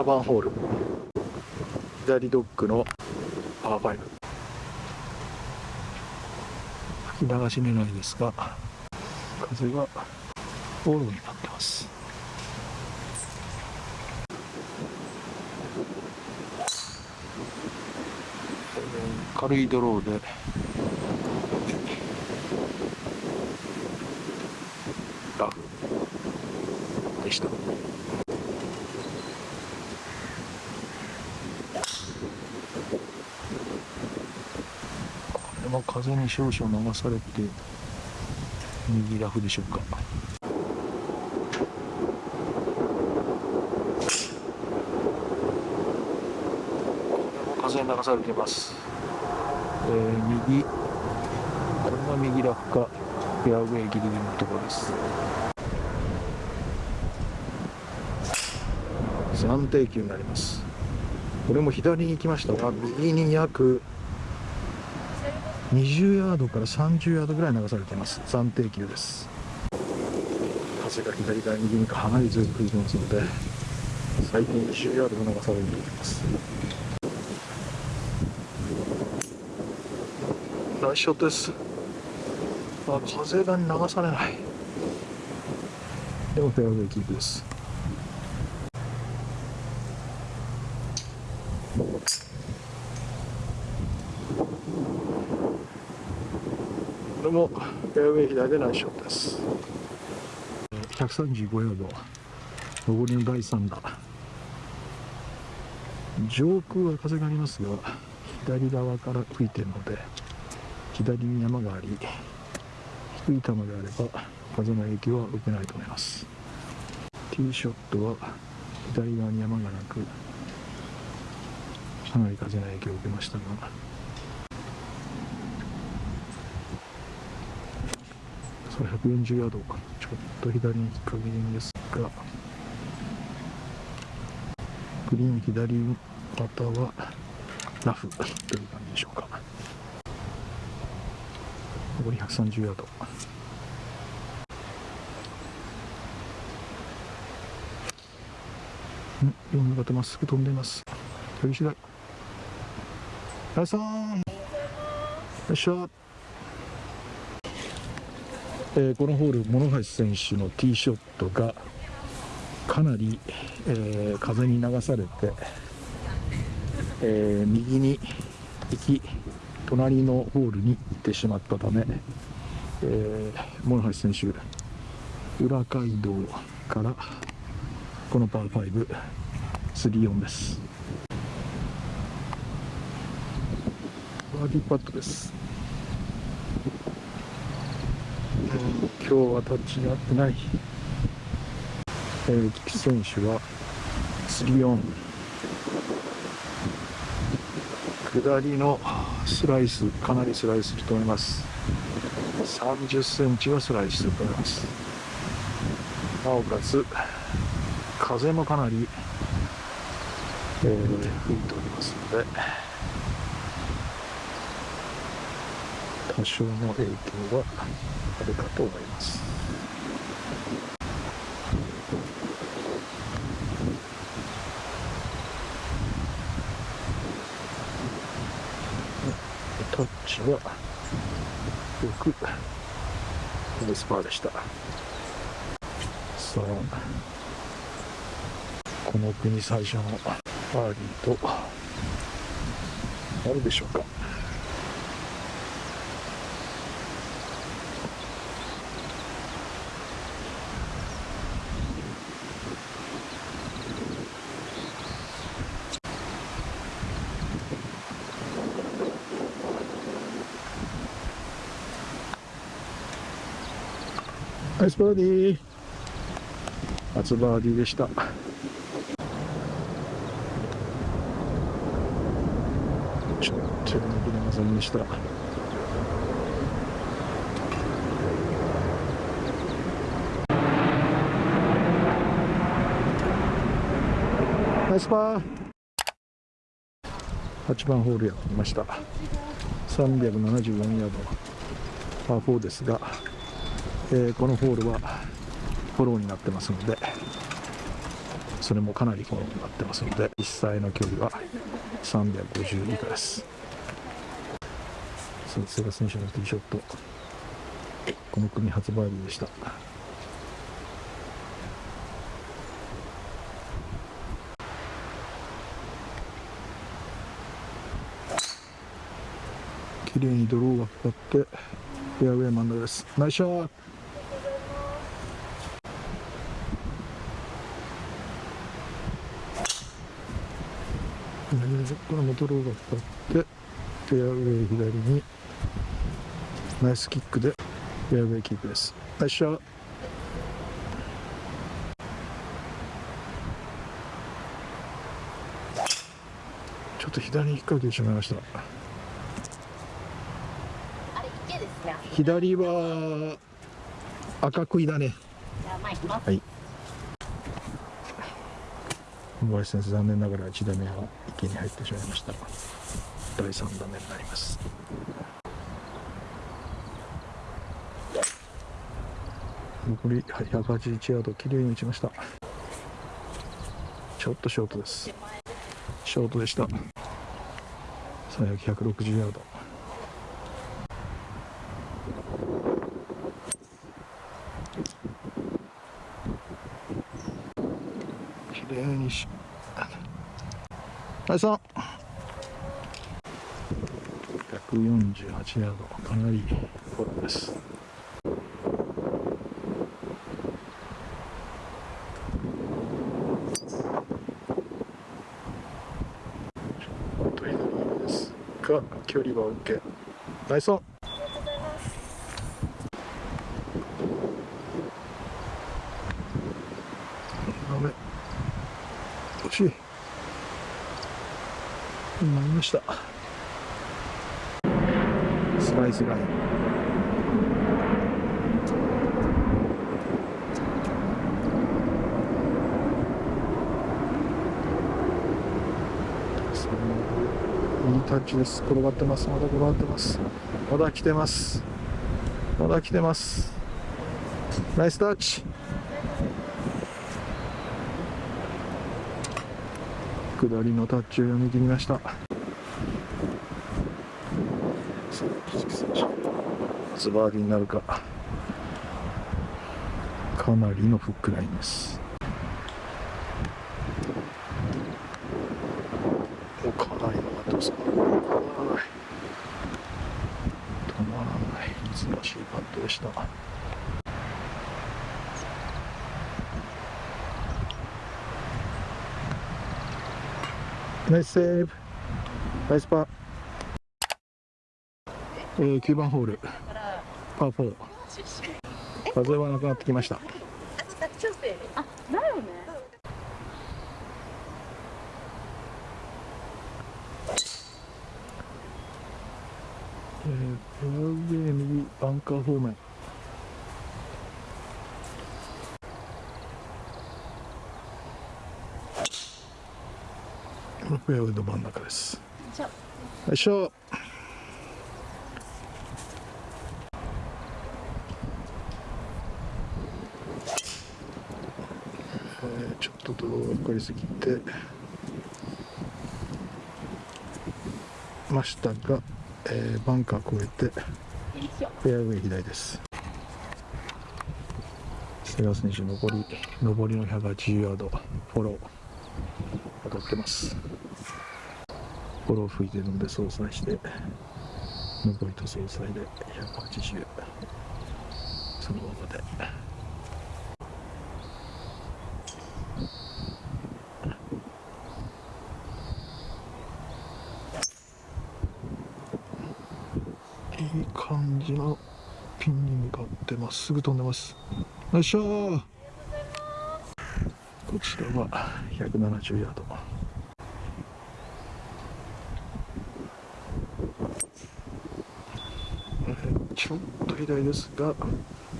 7番ホール。左ドッグのパー5吹き流し狙いですが風がフォローになってます。軽いドローで。ラフでしたこれも風に少々流されて右ラフでしょうか。風に流されています、えー右。これが右ラフかフェアウェイギリギリのところです。暫定球になります。これも左に行きましたが右に約20ヤードから30ヤードぐらい流されています。暫定球です。風が左から右にかなり強く吹いてますので最低20ヤードが流されると思います。ナイスショットです。あ風が流されない。でもフェアウェイキープです。これもフェアウェイ左でナイスショットです135ヤード上りの第3打上空は風がありますが左側から吹いているので左に山があり低い球であれば風の影響は受けないと思います。ティーショットは左側に山がなくかなり風の影響を受けましたがそれ140ヤードちょっと左に引っ掛けるんですがグリーン左肩はラフという感じでしょうか。残り130ヤードうん4の方まっす。ぐ飛んでいます。飛び次第。ライさんよっしゃ。えーこのホール諸橋選手のティーショットがかなり、えー風に流されて、えー右に行き隣のホールに行ってしまったため、えー諸橋選手裏街道からこのパー5、3-4です。バーディーパットです。うん今日はタッチに合ってない。えー、菊池選手は3-4。下りのスライス、かなりスライスすると思います。30センチはスライスすると思います。なおかつ、風もかなり、えー吹いておりますので、多少の影響はあるかと思います。タッチはよくナイスパーでした。さあ、この国最初のバーディーとなるでしょうか。ナイスバーディー。初バーディーでした。ちょっと抜けれませんでした。ナイスパー。8番ホールやってきました。374ヤード。パー4ですが。えーこのホールはフォローになってますのでそれもかなりフォローになってますので実際の距離は350以下です。そうセガ選手のティーショット。この組初バーディーでした。綺麗にドローがかかってフェアウェイ真ん中です。ナイスショット。これもドローがかかってフェアウェイ左にナイスキックでフェアウェイキープです。ナイスショット。ちょっと左に引っ掛けてしまいました。左は赤杭だね。はい小林先生残念ながら1打目は池に入ってしまいました。第3打目になります。残り181ヤードきれいに打ちました。ちょっとショートです。ショートでした。最悪160ヤード。きれいにしはいさん148ヤードかなりフォローですちょっと左ですが距離は OK ナイスオンダメ惜しいなりました。スライスラインいいタッチです。転がってます。まだ転がってますまだ来てます。まだ来てます。ナイスタッチ。下りのタッチを読み切りました。さあ木月選手初バーディーになるか。かなりのフックラインです。おかなり曲がってます止まらない。止まらない難しいパットでした。ナイスセーブナイスパー、えー、9番ホール。パー4風はなくなってきました。あ、だよね。えー、フェアウェイ右バンカー方面。フェアウェイの真ん中です。よいしょ。えーちょっとドローがかかりすぎて。ましたが、えーバンカー越えて。フェアウェイ左です。瀬川選手残り上りの180ヤードフォロー当たってますフォロー吹いてるので相殺して上りと相殺で180そのままで。いい感じのピンに向かってまっすぐ飛んでます。よいしょー。こちらは170ヤードえーちょっと左ですが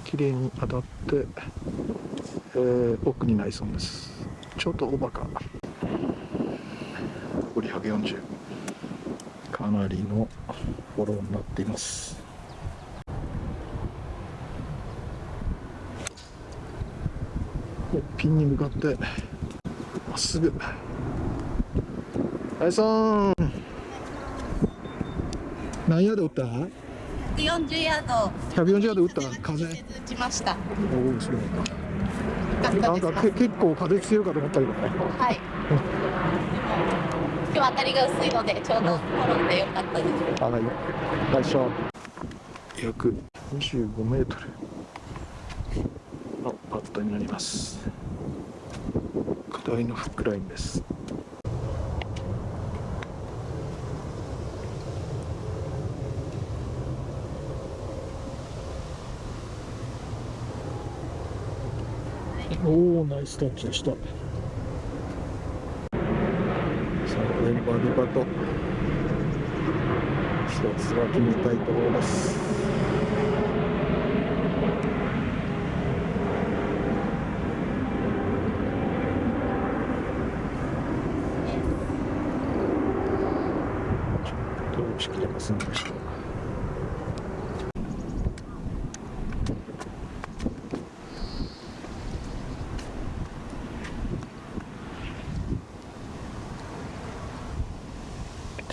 綺麗に当たって、えー奥にないそうです。ちょっとオーバーか残り140かなりのフォローになっています。でピンに向かってまっすぐ。はいさん何ヤード打った？140ヤード。140ヤード打った風打ちました。よおおすごいなんかけ結構風強いかと思ったけどね。はい。今日当たりが薄いので、ちょうど転んでよかったです。はい。よいしょ。約25メートル。のパットになります。下りのフックラインですおおナイスタッチでした。さあこれにバーディーパット一つは決めたいところです。ちょっと押し切れませんでした。